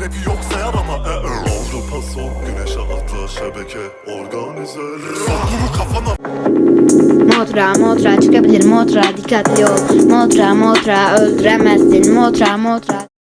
rapi yoksa yarama e -e. Avrupa son güneşe atla şebeke organizeleri Sok bunu kafana Motra motra çıkabilir motra. Dikkatli ol. Motra motra öldüremezsin. Motra motra.